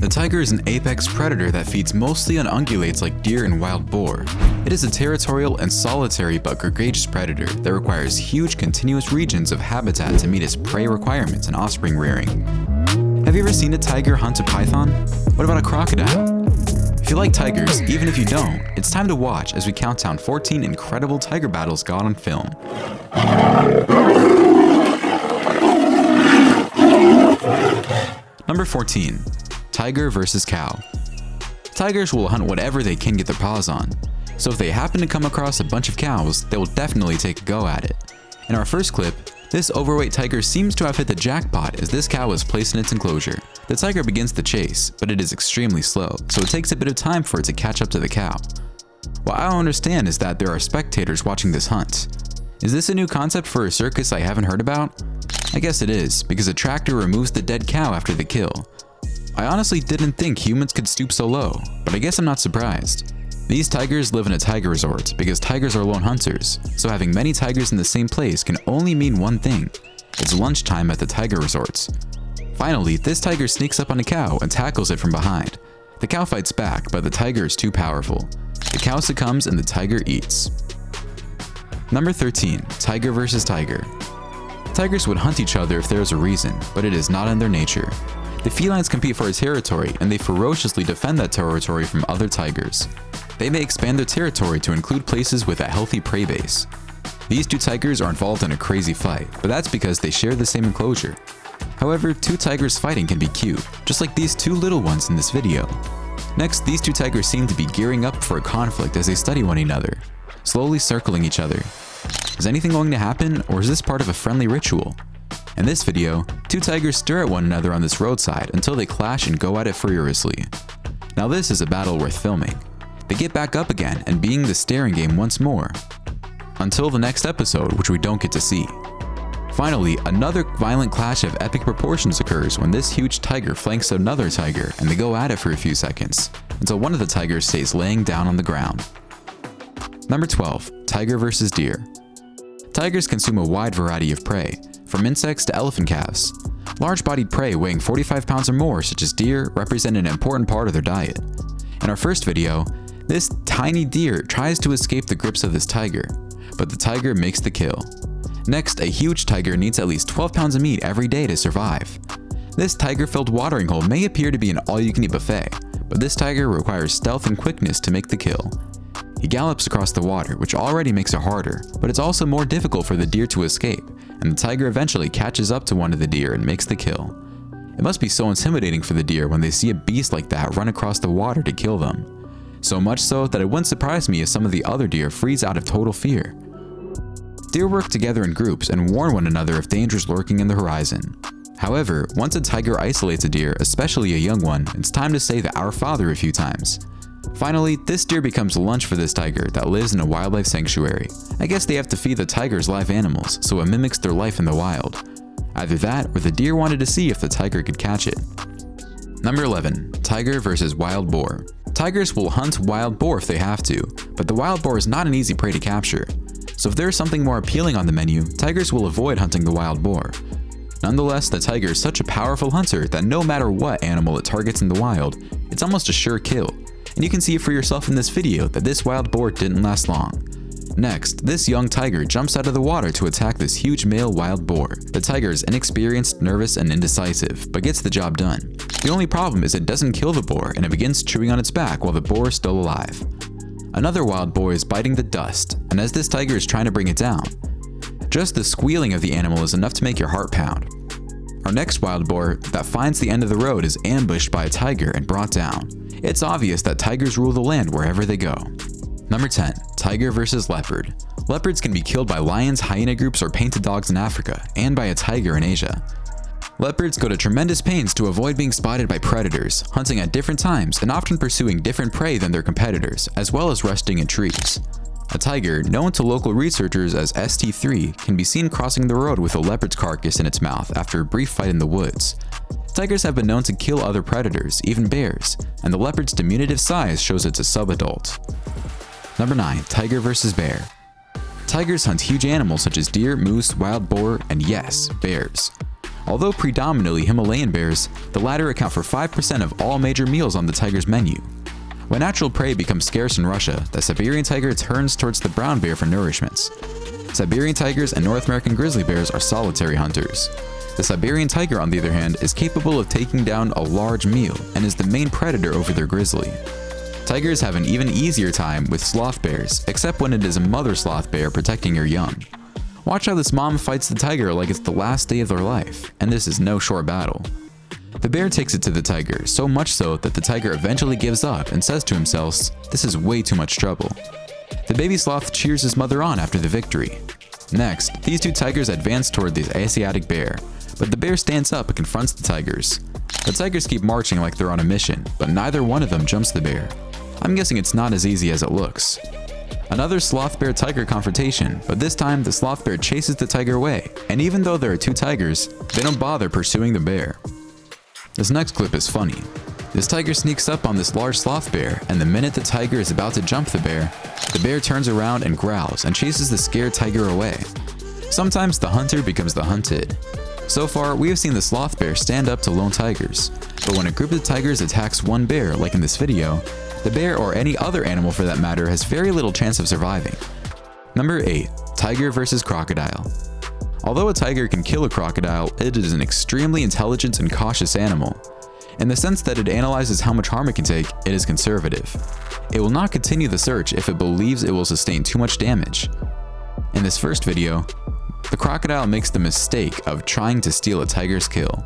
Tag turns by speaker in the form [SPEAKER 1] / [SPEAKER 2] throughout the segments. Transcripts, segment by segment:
[SPEAKER 1] The tiger is an apex predator that feeds mostly on ungulates like deer and wild boar. It is a territorial and solitary but gregarious predator that requires huge continuous regions of habitat to meet its prey requirements and offspring rearing. Have you ever seen a tiger hunt a python? What about a crocodile? If you like tigers, even if you don't, it's time to watch as we count down 14 incredible tiger battles got on film. Number 14. Tiger versus Cow Tigers will hunt whatever they can get their paws on, so if they happen to come across a bunch of cows, they will definitely take a go at it. In our first clip, this overweight tiger seems to have hit the jackpot as this cow is placed in its enclosure. The tiger begins the chase, but it is extremely slow, so it takes a bit of time for it to catch up to the cow. What I don't understand is that there are spectators watching this hunt. Is this a new concept for a circus I haven't heard about? I guess it is, because a tractor removes the dead cow after the kill. I honestly didn't think humans could stoop so low, but I guess I'm not surprised. These tigers live in a tiger resort because tigers are lone hunters, so having many tigers in the same place can only mean one thing. It's lunchtime at the tiger resorts. Finally, this tiger sneaks up on a cow and tackles it from behind. The cow fights back, but the tiger is too powerful. The cow succumbs and the tiger eats. Number 13. Tiger vs. Tiger Tigers would hunt each other if there is a reason, but it is not in their nature. The felines compete for a territory, and they ferociously defend that territory from other tigers. They may expand their territory to include places with a healthy prey base. These two tigers are involved in a crazy fight, but that's because they share the same enclosure. However, two tigers fighting can be cute, just like these two little ones in this video. Next, these two tigers seem to be gearing up for a conflict as they study one another, slowly circling each other. Is anything going to happen, or is this part of a friendly ritual? In this video, two tigers stare at one another on this roadside until they clash and go at it furiously. Now this is a battle worth filming. They get back up again and being the staring game once more. Until the next episode, which we don't get to see. Finally, another violent clash of epic proportions occurs when this huge tiger flanks another tiger and they go at it for a few seconds, until one of the tigers stays laying down on the ground. Number 12. Tiger vs. Deer Tigers consume a wide variety of prey, from insects to elephant calves. Large-bodied prey weighing 45 pounds or more, such as deer, represent an important part of their diet. In our first video, this tiny deer tries to escape the grips of this tiger, but the tiger makes the kill. Next, a huge tiger needs at least 12 pounds of meat every day to survive. This tiger-filled watering hole may appear to be an all-you-can-eat buffet, but this tiger requires stealth and quickness to make the kill. He gallops across the water, which already makes it harder, but it's also more difficult for the deer to escape, and the tiger eventually catches up to one of the deer and makes the kill. It must be so intimidating for the deer when they see a beast like that run across the water to kill them. So much so that it wouldn't surprise me if some of the other deer freeze out of total fear. Deer work together in groups and warn one another of dangers lurking in the horizon. However, once a tiger isolates a deer, especially a young one, it's time to say the Our Father a few times. Finally, this deer becomes lunch for this tiger that lives in a wildlife sanctuary. I guess they have to feed the tigers live animals, so it mimics their life in the wild. Either that, or the deer wanted to see if the tiger could catch it. Number 11. Tiger versus Wild Boar Tigers will hunt wild boar if they have to, but the wild boar is not an easy prey to capture. So if there is something more appealing on the menu, tigers will avoid hunting the wild boar. Nonetheless, the tiger is such a powerful hunter that no matter what animal it targets in the wild, it's almost a sure kill, and you can see for yourself in this video that this wild boar didn't last long. Next, this young tiger jumps out of the water to attack this huge male wild boar. The tiger is inexperienced, nervous, and indecisive, but gets the job done. The only problem is it doesn't kill the boar and it begins chewing on its back while the boar is still alive. Another wild boar is biting the dust, and as this tiger is trying to bring it down, just the squealing of the animal is enough to make your heart pound. Our next wild boar that finds the end of the road is ambushed by a tiger and brought down. It's obvious that tigers rule the land wherever they go. Number 10. Tiger versus Leopard Leopards can be killed by lions, hyena groups, or painted dogs in Africa, and by a tiger in Asia. Leopards go to tremendous pains to avoid being spotted by predators, hunting at different times and often pursuing different prey than their competitors, as well as resting in trees. A tiger, known to local researchers as ST3, can be seen crossing the road with a leopard's carcass in its mouth after a brief fight in the woods. Tigers have been known to kill other predators, even bears, and the leopard's diminutive size shows it's a subadult. Number 9. Tiger vs. Bear Tigers hunt huge animals such as deer, moose, wild boar, and yes, bears. Although predominantly Himalayan bears, the latter account for 5% of all major meals on the tiger's menu. When natural prey becomes scarce in Russia, the Siberian tiger turns towards the brown bear for nourishments. Siberian tigers and North American grizzly bears are solitary hunters. The Siberian tiger, on the other hand, is capable of taking down a large meal and is the main predator over their grizzly. Tigers have an even easier time with sloth bears, except when it is a mother sloth bear protecting her young. Watch how this mom fights the tiger like it's the last day of their life, and this is no short battle. The bear takes it to the tiger, so much so that the tiger eventually gives up and says to himself, this is way too much trouble. The baby sloth cheers his mother on after the victory. Next, these two tigers advance toward the Asiatic bear, but the bear stands up and confronts the tigers. The tigers keep marching like they're on a mission, but neither one of them jumps the bear. I'm guessing it's not as easy as it looks. Another sloth bear tiger confrontation, but this time the sloth bear chases the tiger away, and even though there are two tigers, they don't bother pursuing the bear. This next clip is funny. This tiger sneaks up on this large sloth bear, and the minute the tiger is about to jump the bear, the bear turns around and growls and chases the scared tiger away. Sometimes the hunter becomes the hunted. So far, we have seen the sloth bear stand up to lone tigers, but when a group of tigers attacks one bear, like in this video, the bear or any other animal for that matter has very little chance of surviving. Number 8. Tiger versus Crocodile Although a tiger can kill a crocodile, it is an extremely intelligent and cautious animal. In the sense that it analyzes how much harm it can take, it is conservative. It will not continue the search if it believes it will sustain too much damage. In this first video, the crocodile makes the mistake of trying to steal a tiger's kill.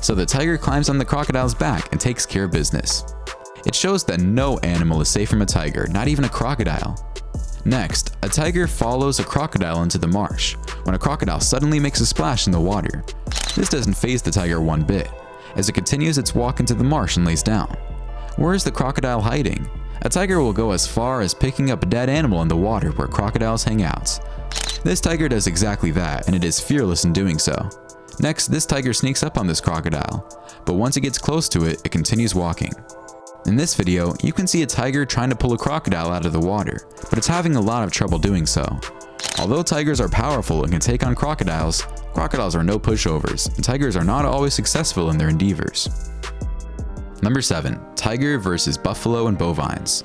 [SPEAKER 1] So the tiger climbs on the crocodile's back and takes care of business. It shows that no animal is safe from a tiger, not even a crocodile. Next, a tiger follows a crocodile into the marsh, when a crocodile suddenly makes a splash in the water. This doesn't faze the tiger one bit, as it continues its walk into the marsh and lays down. Where is the crocodile hiding? A tiger will go as far as picking up a dead animal in the water where crocodiles hang out. This tiger does exactly that, and it is fearless in doing so. Next, this tiger sneaks up on this crocodile, but once it gets close to it, it continues walking. In this video, you can see a tiger trying to pull a crocodile out of the water, but it's having a lot of trouble doing so. Although tigers are powerful and can take on crocodiles, crocodiles are no pushovers, and tigers are not always successful in their endeavors. Number 7. Tiger versus Buffalo and Bovines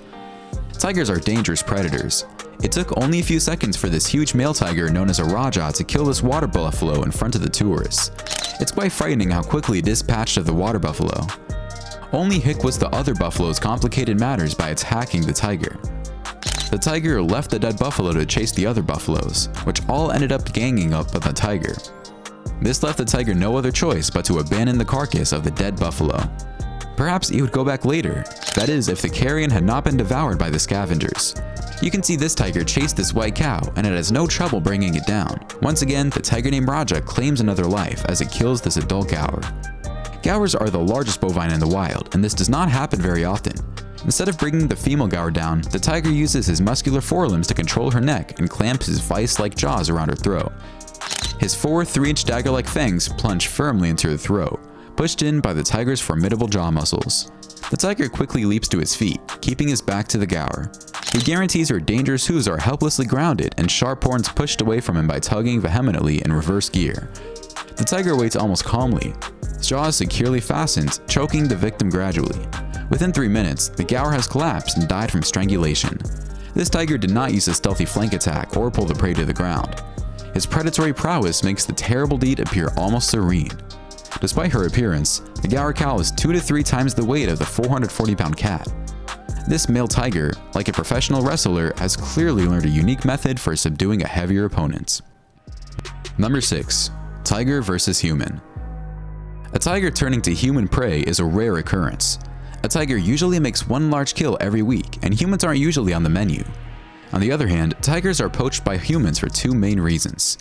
[SPEAKER 1] Tigers are dangerous predators. It took only a few seconds for this huge male tiger known as a Raja to kill this water buffalo in front of the tourists. It's quite frightening how quickly it dispatched of the water buffalo. Only Hick was the other buffalo's complicated matters by attacking the tiger. The tiger left the dead buffalo to chase the other buffaloes, which all ended up ganging up on the tiger. This left the tiger no other choice but to abandon the carcass of the dead buffalo. Perhaps he would go back later, that is if the carrion had not been devoured by the scavengers. You can see this tiger chase this white cow, and it has no trouble bringing it down. Once again, the tiger named Raja claims another life as it kills this adult gaur. Gaurs are the largest bovine in the wild, and this does not happen very often. Instead of bringing the female gaur down, the tiger uses his muscular forelimbs to control her neck and clamp his vice-like jaws around her throat. His four 3-inch dagger-like fangs plunge firmly into her throat, pushed in by the tiger's formidable jaw muscles. The tiger quickly leaps to his feet, keeping his back to the gaur. He guarantees her dangerous hooves are helplessly grounded and sharp horns pushed away from him by tugging vehemently in reverse gear. The tiger waits almost calmly, jaws securely fastened, choking the victim gradually. Within 3 minutes, the gaur has collapsed and died from strangulation. This tiger did not use a stealthy flank attack or pull the prey to the ground. His predatory prowess makes the terrible deed appear almost serene. Despite her appearance, the gaur cow is 2 to 3 times the weight of the 440 pound cat. This male tiger, like a professional wrestler, has clearly learned a unique method for subduing a heavier opponent. Number 6. Tiger vs. Human a tiger turning to human prey is a rare occurrence. A tiger usually makes one large kill every week, and humans aren't usually on the menu. On the other hand, tigers are poached by humans for two main reasons.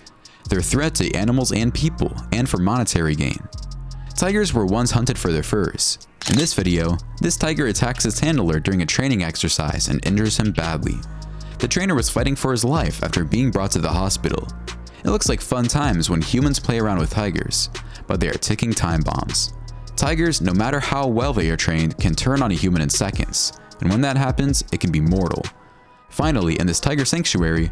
[SPEAKER 1] Their threat to animals and people, and for monetary gain. Tigers were once hunted for their furs. In this video, this tiger attacks its handler during a training exercise and injures him badly. The trainer was fighting for his life after being brought to the hospital. It looks like fun times when humans play around with tigers, but they are ticking time bombs. Tigers, no matter how well they are trained, can turn on a human in seconds, and when that happens, it can be mortal. Finally, in this tiger sanctuary,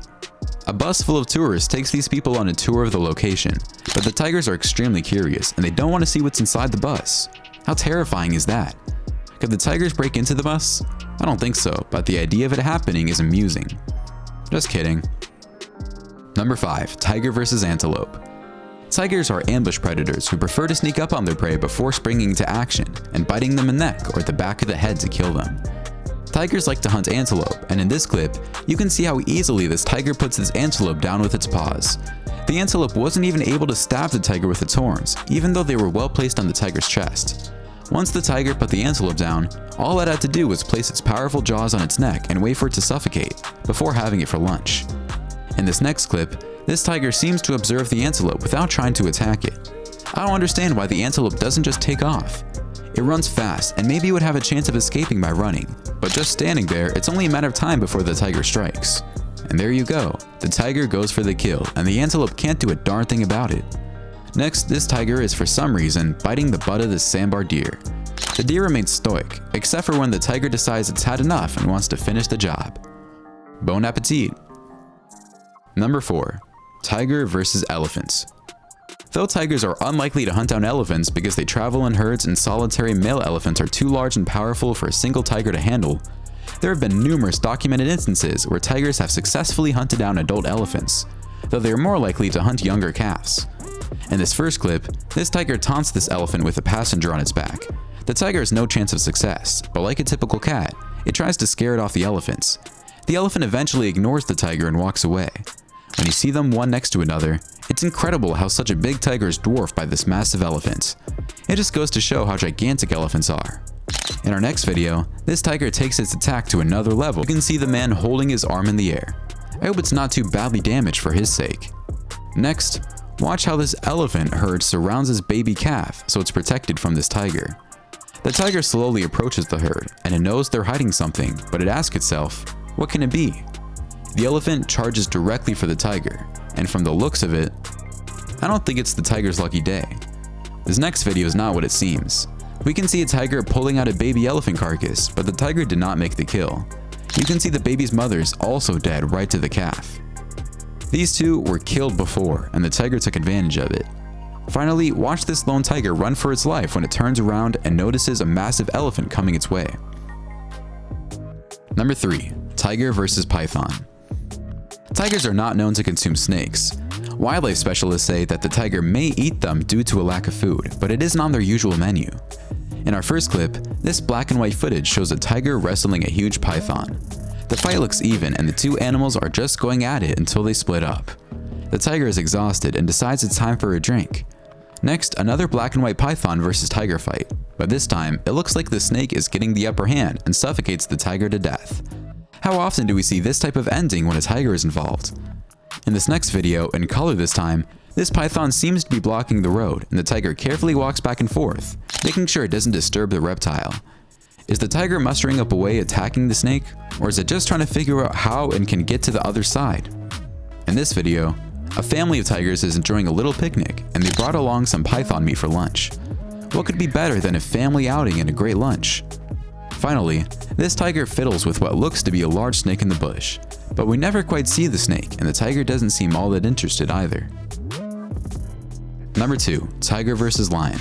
[SPEAKER 1] a bus full of tourists takes these people on a tour of the location, But the tigers are extremely curious and they don't want to see what's inside the bus. How terrifying is that? Could the tigers break into the bus? I don't think so, but the idea of it happening is amusing. Just kidding. Number 5. Tiger vs. Antelope Tigers are ambush predators who prefer to sneak up on their prey before springing into action and biting them in the neck or the back of the head to kill them. Tigers like to hunt antelope, and in this clip, you can see how easily this tiger puts this antelope down with its paws. The antelope wasn't even able to stab the tiger with its horns, even though they were well placed on the tiger's chest. Once the tiger put the antelope down, all it had to do was place its powerful jaws on its neck and wait for it to suffocate, before having it for lunch. In this next clip, this tiger seems to observe the antelope without trying to attack it. I don't understand why the antelope doesn't just take off. It runs fast and maybe would have a chance of escaping by running, but just standing there, it's only a matter of time before the tiger strikes. And there you go, the tiger goes for the kill and the antelope can't do a darn thing about it. Next, this tiger is for some reason biting the butt of this sambar deer. The deer remains stoic, except for when the tiger decides it's had enough and wants to finish the job. Bon appetit! Number 4. Tiger versus Elephants Though tigers are unlikely to hunt down elephants because they travel in herds and solitary male elephants are too large and powerful for a single tiger to handle, there have been numerous documented instances where tigers have successfully hunted down adult elephants, though they are more likely to hunt younger calves. In this first clip, this tiger taunts this elephant with a passenger on its back. The tiger has no chance of success, but like a typical cat, it tries to scare it off the elephants. The elephant eventually ignores the tiger and walks away. When you see them one next to another, it's incredible how such a big tiger is dwarfed by this massive elephant. It just goes to show how gigantic elephants are. In our next video, this tiger takes its attack to another level. You can see the man holding his arm in the air. I hope it's not too badly damaged for his sake. Next, watch how this elephant herd surrounds his baby calf so it's protected from this tiger. The tiger slowly approaches the herd and it knows they're hiding something, but it asks itself, what can it be? The elephant charges directly for the tiger, and from the looks of it, I don't think it's the tiger's lucky day. This next video is not what it seems. We can see a tiger pulling out a baby elephant carcass, but the tiger did not make the kill. You can see the baby's mother is also dead right to the calf. These two were killed before, and the tiger took advantage of it. Finally, watch this lone tiger run for its life when it turns around and notices a massive elephant coming its way. Number 3. Tiger vs Python Tigers are not known to consume snakes. Wildlife specialists say that the tiger may eat them due to a lack of food, but it isn't on their usual menu. In our first clip, this black and white footage shows a tiger wrestling a huge python. The fight looks even and the two animals are just going at it until they split up. The tiger is exhausted and decides it's time for a drink. Next, another black and white python versus tiger fight, but this time, it looks like the snake is getting the upper hand and suffocates the tiger to death. How often do we see this type of ending when a tiger is involved? In this next video, in color this time, this python seems to be blocking the road and the tiger carefully walks back and forth, making sure it doesn't disturb the reptile. Is the tiger mustering up a way attacking the snake, or is it just trying to figure out how and can get to the other side? In this video, a family of tigers is enjoying a little picnic and they brought along some python meat for lunch. What could be better than a family outing and a great lunch? Finally, this tiger fiddles with what looks to be a large snake in the bush, but we never quite see the snake and the tiger doesn't seem all that interested either. Number 2. Tiger vs Lion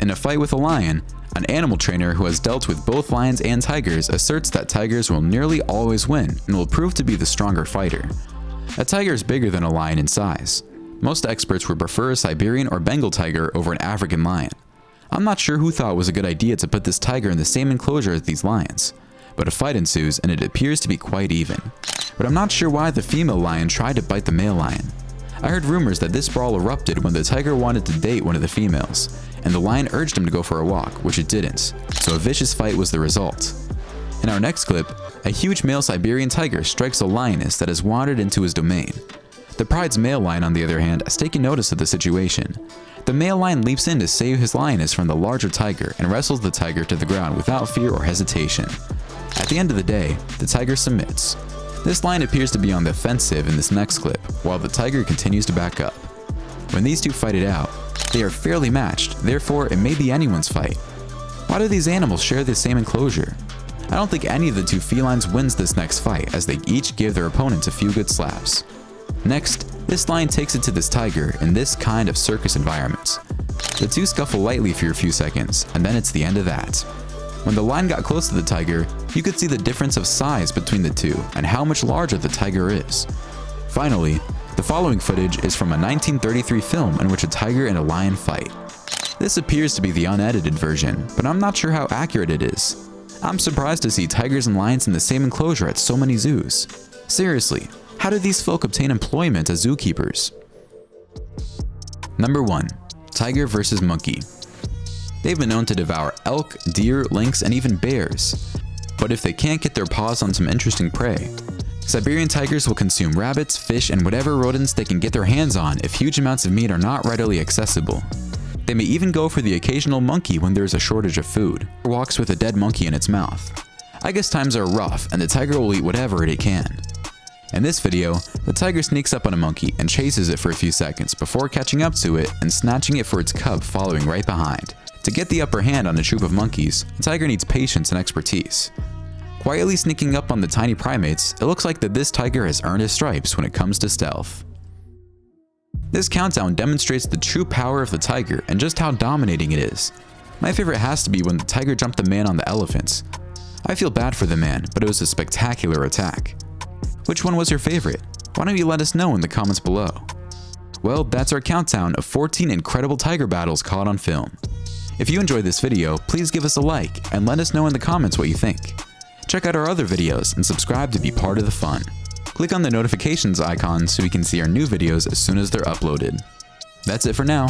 [SPEAKER 1] In a fight with a lion, an animal trainer who has dealt with both lions and tigers asserts that tigers will nearly always win and will prove to be the stronger fighter. A tiger is bigger than a lion in size. Most experts would prefer a Siberian or Bengal tiger over an African lion. I'm not sure who thought it was a good idea to put this tiger in the same enclosure as these lions, but a fight ensues and it appears to be quite even. But I'm not sure why the female lion tried to bite the male lion. I heard rumors that this brawl erupted when the tiger wanted to date one of the females, and the lion urged him to go for a walk, which it didn't, so a vicious fight was the result. In our next clip, a huge male Siberian tiger strikes a lioness that has wandered into his domain. The pride's male lion, on the other hand, has taken notice of the situation, the male lion leaps in to save his lioness from the larger tiger and wrestles the tiger to the ground without fear or hesitation. At the end of the day, the tiger submits. This lion appears to be on the offensive in this next clip, while the tiger continues to back up. When these two fight it out, they are fairly matched, therefore it may be anyone's fight. Why do these animals share the same enclosure? I don't think any of the two felines wins this next fight as they each give their opponents a few good slaps. Next, this lion takes it to this tiger in this kind of circus environment. The two scuffle lightly for a few seconds, and then it's the end of that. When the lion got close to the tiger, you could see the difference of size between the two and how much larger the tiger is. Finally, the following footage is from a 1933 film in which a tiger and a lion fight. This appears to be the unedited version, but I'm not sure how accurate it is. I'm surprised to see tigers and lions in the same enclosure at so many zoos. Seriously, how do these folk obtain employment as zookeepers? Number 1. Tiger vs. Monkey They've been known to devour elk, deer, lynx, and even bears. But if they can't get their paws on some interesting prey, Siberian tigers will consume rabbits, fish, and whatever rodents they can get their hands on if huge amounts of meat are not readily accessible. They may even go for the occasional monkey when there is a shortage of food, or walks with a dead monkey in its mouth. I guess times are rough and the tiger will eat whatever it can. In this video, the tiger sneaks up on a monkey and chases it for a few seconds before catching up to it and snatching it for its cub following right behind. To get the upper hand on a troop of monkeys, the tiger needs patience and expertise. Quietly sneaking up on the tiny primates, it looks like that this tiger has earned his stripes when it comes to stealth. This countdown demonstrates the true power of the tiger and just how dominating it is. My favorite has to be when the tiger jumped the man on the elephants. I feel bad for the man, but it was a spectacular attack. Which one was your favorite? Why don't you let us know in the comments below? Well, that's our countdown of 14 incredible tiger battles caught on film. If you enjoyed this video, please give us a like and let us know in the comments what you think. Check out our other videos and subscribe to be part of the fun. Click on the notifications icon so we can see our new videos as soon as they're uploaded. That's it for now.